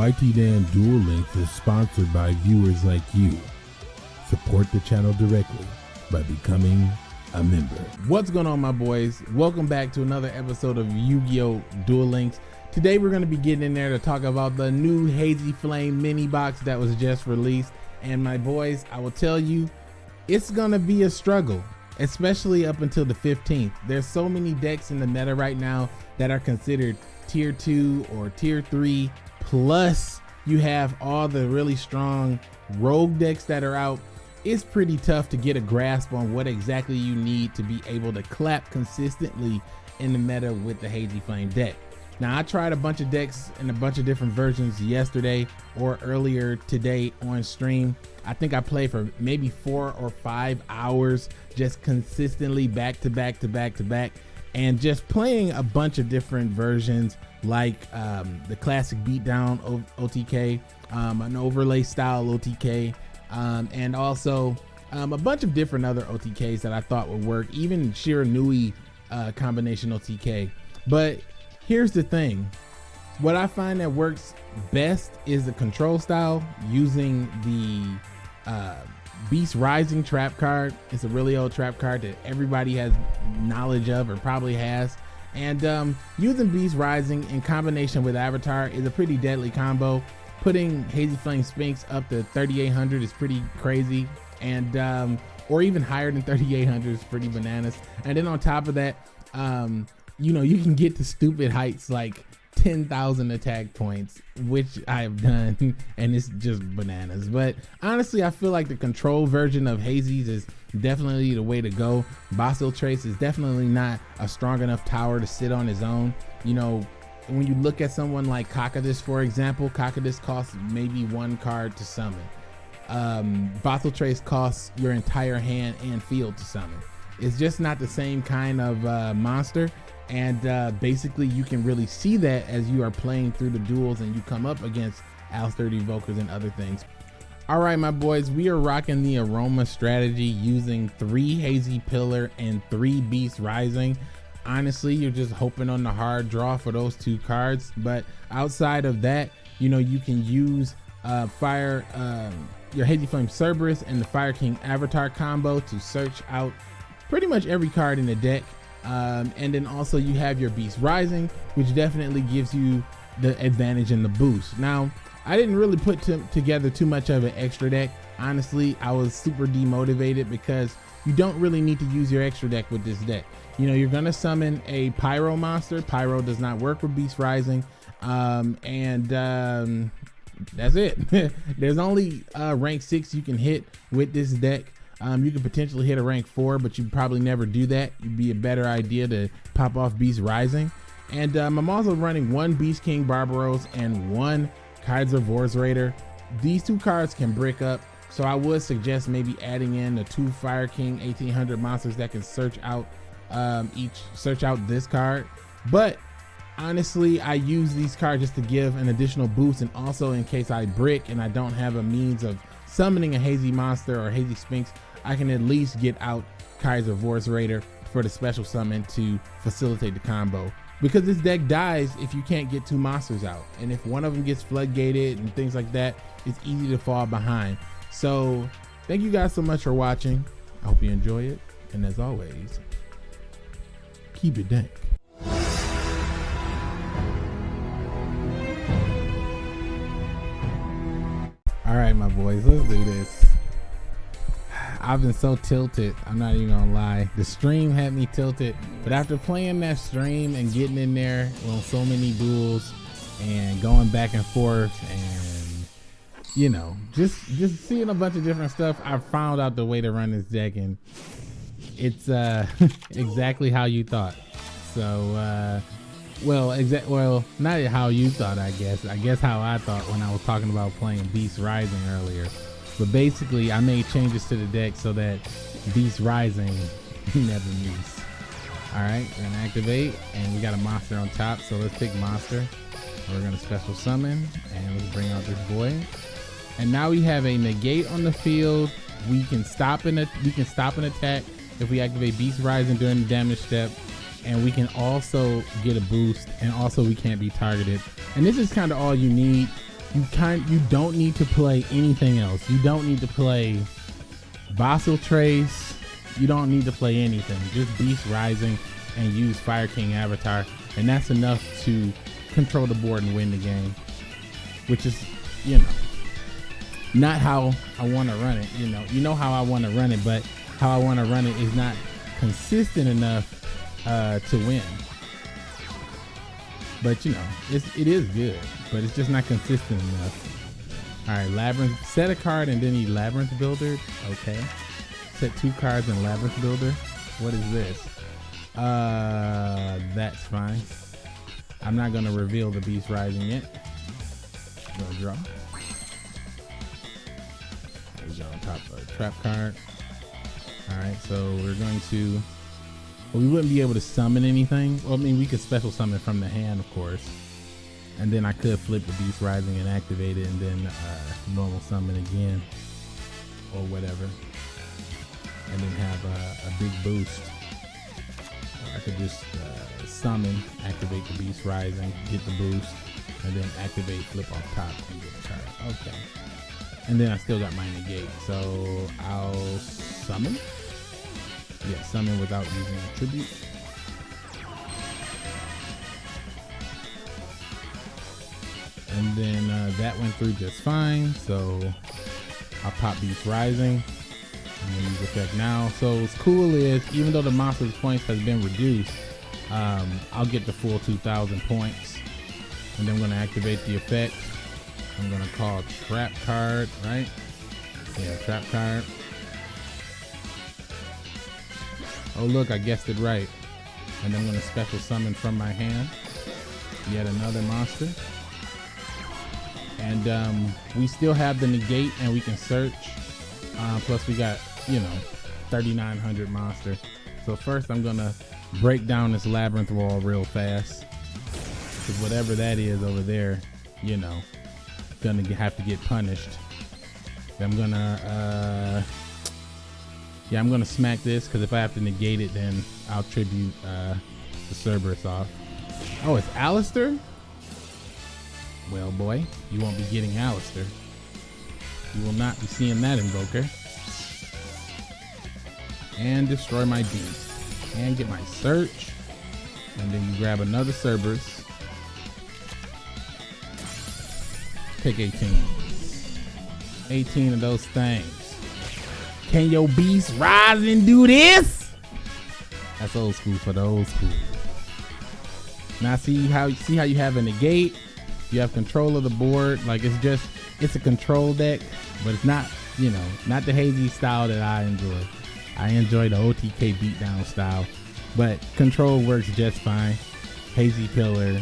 YT Dan Duel Links is sponsored by viewers like you. Support the channel directly by becoming a member. What's going on, my boys? Welcome back to another episode of Yu-Gi-Oh! Duel Links. Today we're going to be getting in there to talk about the new Hazy Flame mini box that was just released. And my boys, I will tell you, it's going to be a struggle, especially up until the 15th. There's so many decks in the meta right now that are considered tier 2 or tier 3 plus you have all the really strong rogue decks that are out. It's pretty tough to get a grasp on what exactly you need to be able to clap consistently in the meta with the hazy flame deck. Now i tried a bunch of decks in a bunch of different versions yesterday or earlier today on stream. I think i played for maybe four or five hours just consistently back to back to back to back and just playing a bunch of different versions like um, the classic beatdown OTK, um, an overlay style OTK, um, and also um, a bunch of different other OTKs that I thought would work, even Shiranui uh, combination OTK. But here's the thing what I find that works best is the control style using the uh, Beast Rising trap card. It's a really old trap card that everybody has knowledge of or probably has. And um, using Beast Rising in combination with Avatar is a pretty deadly combo. Putting Hazy Flame Sphinx up to 3800 is pretty crazy. And um, or even higher than 3800 is pretty bananas. And then on top of that, um, you know, you can get to stupid heights like 10,000 attack points, which I've done, and it's just bananas. But honestly, I feel like the control version of Hazy's is definitely the way to go. Basiltrice is definitely not a strong enough tower to sit on his own. You know, when you look at someone like Cocytus, for example, Cocytus costs maybe one card to summon. Um, Basiltrice costs your entire hand and field to summon. It's just not the same kind of uh, monster and uh, basically you can really see that as you are playing through the duels and you come up against Aleister Invokers and other things. All right, my boys, we are rocking the aroma strategy using three Hazy Pillar and three Beast Rising. Honestly, you're just hoping on the hard draw for those two cards. But outside of that, you know, you can use uh, Fire, um, your Hazy Flame Cerberus and the Fire King Avatar combo to search out pretty much every card in the deck um, and then also you have your Beast Rising, which definitely gives you the advantage and the boost. Now, I didn't really put together too much of an extra deck. Honestly, I was super demotivated because you don't really need to use your extra deck with this deck. You know, you're gonna summon a Pyro monster. Pyro does not work with Beast Rising. Um, and um, that's it. There's only uh, rank six you can hit with this deck. Um, you could potentially hit a rank four, but you'd probably never do that. It'd be a better idea to pop off Beast Rising. And um, I'm also running one Beast King Barbaros and one Kaiser Vorse Raider. These two cards can brick up, so I would suggest maybe adding in the two Fire King 1800 monsters that can search out um, each search out this card. But honestly, I use these cards just to give an additional boost and also in case I brick and I don't have a means of summoning a hazy monster or hazy sphinx, I can at least get out Kaiser Vorse Raider for the special summon to facilitate the combo. Because this deck dies if you can't get two monsters out. And if one of them gets floodgated and things like that, it's easy to fall behind. So thank you guys so much for watching. I hope you enjoy it. And as always, keep it dank. All right, my boys, let's do this. I've been so tilted. I'm not even gonna lie. The stream had me tilted, but after playing that stream and getting in there on so many duels and going back and forth and you know, just just seeing a bunch of different stuff, I found out the way to run this deck and it's uh exactly how you thought. So uh well, exact well, not how you thought, I guess. I guess how I thought when I was talking about playing Beast Rising earlier. But basically, I made changes to the deck so that Beast Rising never moves. All right, we're gonna activate, and we got a monster on top. So let's pick monster. We're gonna special summon, and let's bring out this boy. And now we have a negate on the field. We can stop an we can stop an attack if we activate Beast Rising during the damage step, and we can also get a boost, and also we can't be targeted. And this is kind of all you need you kind you don't need to play anything else. You don't need to play Basiltrice. You don't need to play anything. Just Beast Rising and use Fire King Avatar, and that's enough to control the board and win the game. Which is, you know, not how I want to run it. You know, you know how I want to run it, but how I want to run it is not consistent enough uh, to win. But you know, it's it is good, but it's just not consistent enough. All right, labyrinth. Set a card and then he labyrinth builder. Okay. Set two cards in labyrinth builder. What is this? Uh, that's fine. I'm not gonna reveal the beast rising yet. Gonna draw. There's on top of a trap card. All right, so we're going to we wouldn't be able to summon anything. Well, I mean, we could special summon from the hand, of course. And then I could flip the Beast Rising and activate it and then uh, normal summon again or whatever. And then have a, a big boost. I could just uh, summon, activate the Beast Rising, get the boost, and then activate flip off top and get the card. Okay. And then I still got my negate. So I'll summon. Yeah, summon without using a tribute. And then uh, that went through just fine. So I'll pop Beast Rising. And use effect now. So what's cool is even though the monster's points has been reduced, um, I'll get the full 2,000 points. And then I'm going to activate the effect. I'm going to call Trap Card, right? Yeah, Trap Card. Oh look, I guessed it right. And I'm gonna special summon from my hand yet another monster. And um, we still have the negate and we can search. Uh, plus we got, you know, 3,900 monster. So first I'm gonna break down this labyrinth wall real fast. Cause whatever that is over there, you know, gonna have to get punished. I'm gonna uh, yeah, I'm gonna smack this because if I have to negate it, then I'll tribute uh, the Cerberus off. Oh, it's Aleister? Well, boy, you won't be getting Aleister. You will not be seeing that invoker. And destroy my beast. And get my search. And then you grab another Cerberus. Pick 18. 18 of those things. Can your beast rise and do this? That's old school for the old school. Now see how see how you have a negate, you have control of the board. Like it's just it's a control deck, but it's not you know not the hazy style that I enjoy. I enjoy the OTK beatdown style, but control works just fine. Hazy Pillar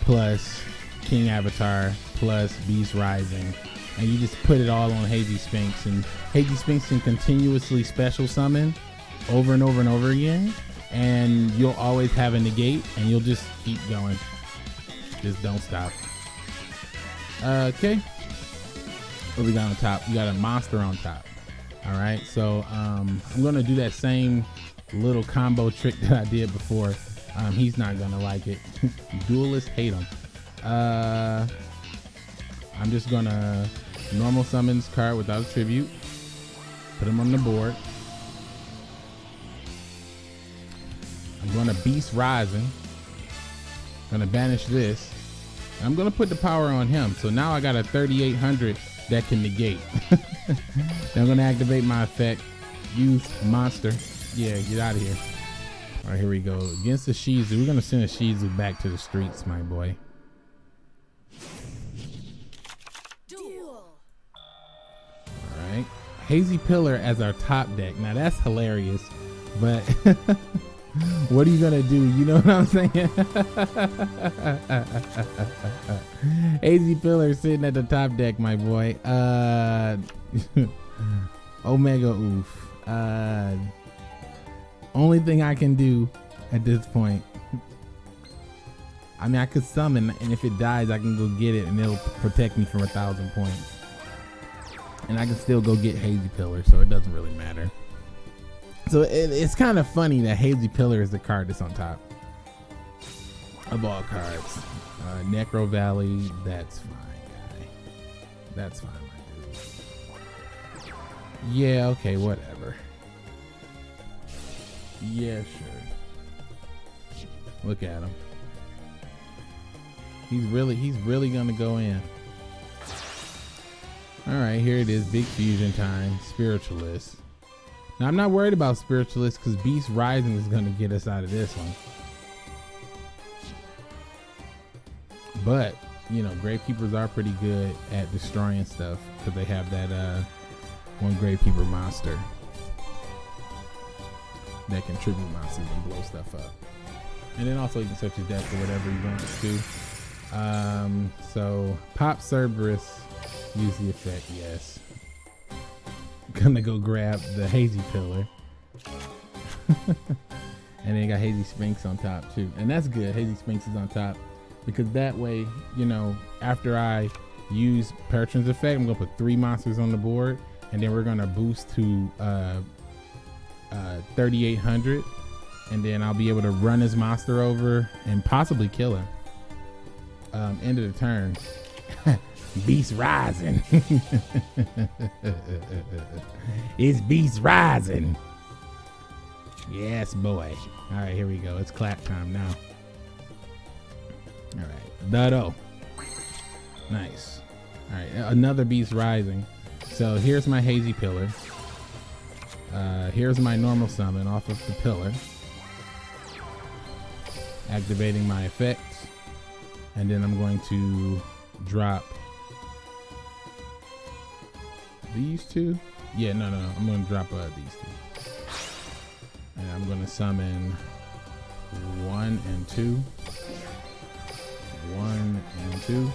plus King Avatar plus Beast Rising and you just put it all on Hazy Sphinx, and Hazy Sphinx can continuously special summon over and over and over again, and you'll always have a negate, and you'll just keep going. Just don't stop. Okay. What we got on top? We got a monster on top. All right, so um, I'm gonna do that same little combo trick that I did before. Um, he's not gonna like it. Duelists hate him. Uh, I'm just gonna normal summons card without a tribute. Put him on the board. I'm going to Beast Rising. Gonna banish this. I'm gonna put the power on him. So now I got a 3800 that can negate. I'm gonna activate my effect. Use monster. Yeah, get out of here. All right, here we go. Against the Shizu, we're gonna send a Shizu back to the streets, my boy. Hazy Pillar as our top deck. Now that's hilarious, but what are you gonna do? You know what I'm saying? Hazy Pillar sitting at the top deck, my boy. Uh, Omega Oof. Uh, only thing I can do at this point. I mean, I could summon, and if it dies, I can go get it, and it'll protect me from a thousand points and I can still go get Hazy Pillar, so it doesn't really matter. So it, it's kind of funny that Hazy Pillar is the card that's on top of all cards. Uh, Necro Valley, that's fine, guy. That's fine, my dude. Yeah, okay, whatever. Yeah, sure. Look at him. He's really he's really gonna go in. Alright, here it is. Big fusion time. Spiritualist. Now I'm not worried about spiritualist because Beast Rising is gonna get us out of this one. But you know, Gravekeepers are pretty good at destroying stuff because they have that uh, one Gravekeeper monster that can tribute monsters and blow stuff up. And then also you can search his deck for whatever you want to. Um, so pop Cerberus, use the effect, yes. Gonna go grab the Hazy Pillar. and then got Hazy Sphinx on top too. And that's good. Hazy Sphinx is on top because that way, you know, after I use Peryton's effect, I'm gonna put three monsters on the board, and then we're gonna boost to uh, uh, 3,800, and then I'll be able to run his monster over and possibly kill him. Um, end of the turn. Beast rising. it's Beast rising. Yes, boy. All right, here we go. It's clap time now. All right, Dado. Nice. All right, another beast rising. So here's my hazy pillar. Uh, here's my normal summon off of the pillar. Activating my effects. And then I'm going to drop these two. Yeah, no, no. I'm to drop uh, these two. And I'm to summon one and two one and two.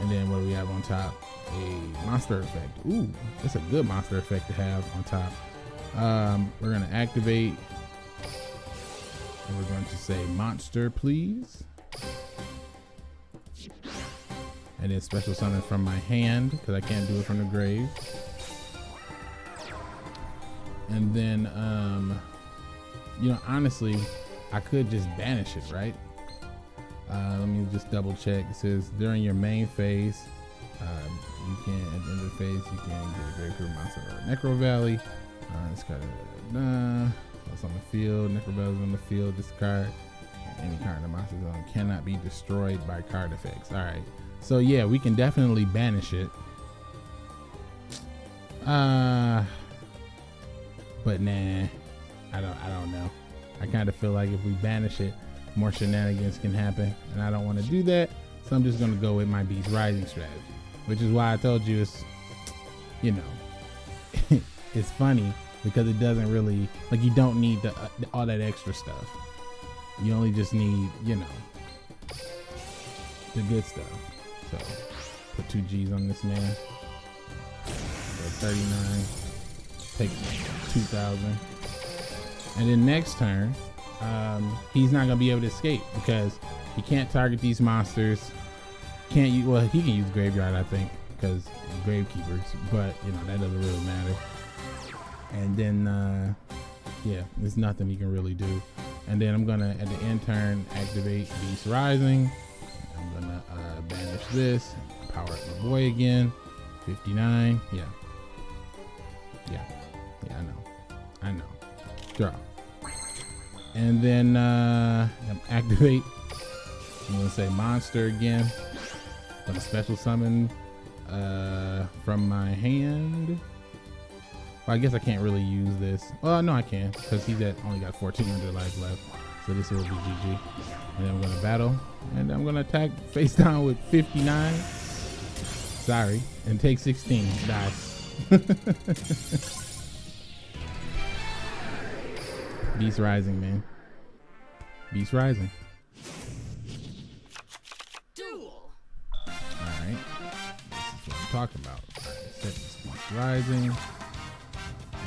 And then what do we have on top? A monster effect. Ooh, that's a good monster effect to have on top. Um, we're gonna activate and we're going to say monster, please. And then special summon from my hand because I can't do it from the grave. And then, um, you know, honestly, I could just banish it, right? Uh, let me just double check. It says during your main phase, um, you can at the end of the phase you can get a Grave Crew monster or Necro Valley. Uh, got a nah, that's on the field. Necro Valley's on the field. Discard any card in monster zone cannot be destroyed by card effects. All right, so yeah, we can definitely banish it. Uh, but nah, I don't. I don't know. I kind of feel like if we banish it, more shenanigans can happen, and I don't want to do that. So I'm just gonna go with my Beast Rising strategy, which is why I told you it's, you know, it's funny because it doesn't really like you don't need the, uh, all that extra stuff. You only just need, you know, the good stuff. So put two G's on this man. So 39. Take 2,000. And then next turn, um, he's not gonna be able to escape because he can't target these monsters. Can't use well, he can use graveyard, I think, because gravekeepers, but you know that doesn't really matter. And then, uh, yeah, there's nothing he can really do. And then I'm gonna at the end turn activate Beast Rising. I'm gonna uh, banish this, power up my boy again. 59, yeah, yeah, yeah. I know, I know. Draw and then uh, activate. I'm gonna say monster again. Gonna special summon uh, from my hand. Well, I guess I can't really use this. Well, no, I can because he's at only got 1400 life left. So this will be GG. And then I'm gonna battle, and I'm gonna attack face down with 59. Sorry, and take 16. Die. Beast Rising, man. Beast Rising. Duel. Alright. This is what I'm talking about. set this Beast Rising.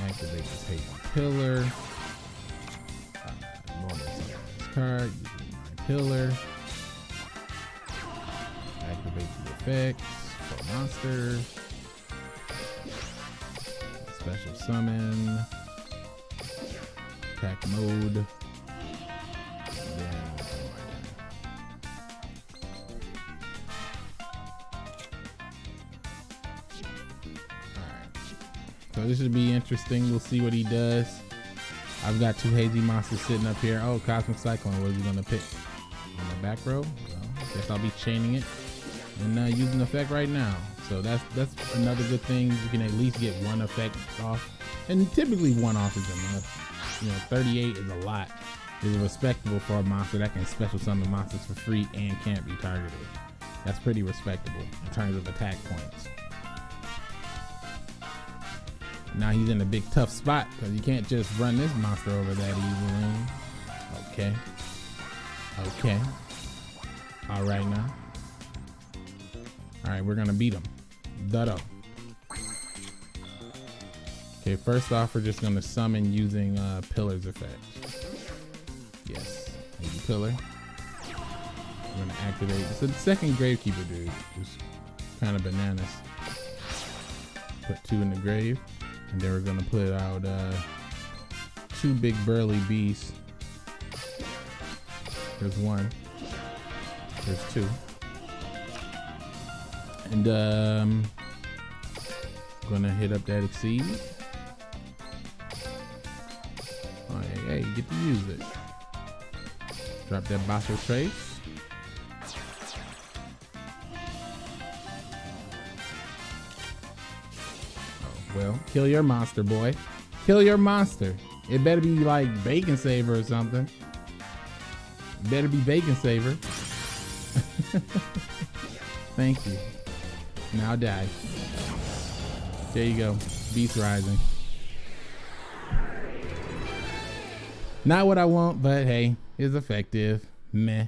Activate this Hazy Pillar card, pillar. Activate the effects for monster. Special summon. Attack mode. So this should be interesting. We'll see what he does. I've got two hazy monsters sitting up here. Oh, Cosmic Cyclone. What is he gonna pick? On the back row? Well, I guess I'll be chaining it and uh, using effect right now. So that's that's another good thing. You can at least get one effect off, and typically one off is enough. You know, 38 is a lot. Is respectable for a monster that can special summon monsters for free and can't be targeted. That's pretty respectable in terms of attack points. Now he's in a big tough spot because you can't just run this monster over that easily. Okay. Okay. All right now. All right, we're gonna beat him. Dutto. Okay, first off, we're just gonna summon using uh, Pillar's effect. Yes, maybe Pillar. We're gonna activate. So the second Gravekeeper dude is kind of bananas. Put two in the grave, and then we're gonna put out uh, two big burly beasts. There's one. There's two. And um, gonna hit up that exceed. Hey, get to use it. Drop that Basso Trace. Well, kill your monster, boy. Kill your monster. It better be like Bacon Saver or something. better be Bacon Saver. Thank you. Now die. There you go. Beast Rising. Not what I want, but hey, it's effective. Meh.